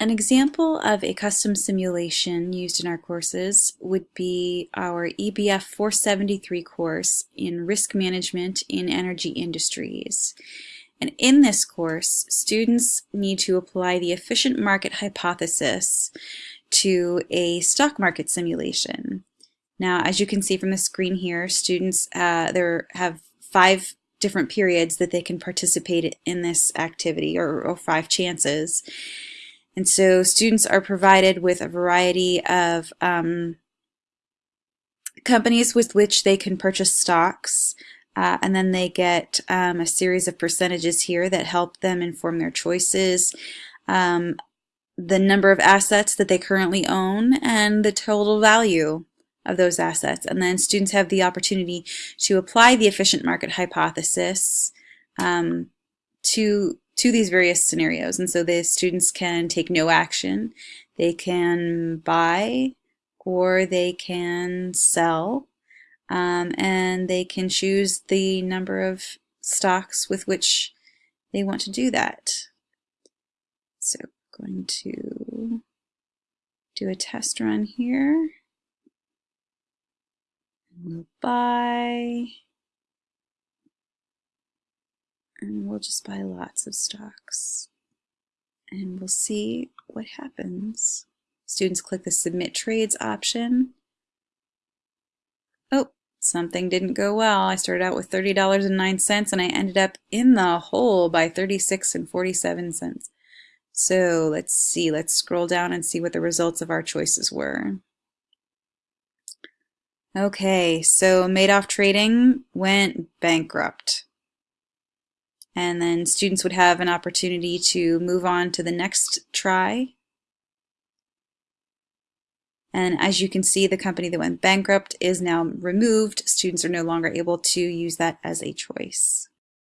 An example of a custom simulation used in our courses would be our EBF 473 course in Risk Management in Energy Industries. And in this course, students need to apply the efficient market hypothesis to a stock market simulation. Now, as you can see from the screen here, students uh, there have five different periods that they can participate in this activity, or, or five chances. And so students are provided with a variety of um, companies with which they can purchase stocks. Uh, and then they get um, a series of percentages here that help them inform their choices, um, the number of assets that they currently own, and the total value of those assets. And then students have the opportunity to apply the efficient market hypothesis um, to to these various scenarios. And so the students can take no action. They can buy or they can sell. Um, and they can choose the number of stocks with which they want to do that. So going to do a test run here. We'll buy and we'll just buy lots of stocks and we'll see what happens. Students click the submit trades option. Oh, something didn't go well. I started out with $30.09 and I ended up in the hole by 36 and 47 cents. So let's see, let's scroll down and see what the results of our choices were. Okay, so Madoff Trading went bankrupt and then students would have an opportunity to move on to the next try. And as you can see, the company that went bankrupt is now removed. Students are no longer able to use that as a choice.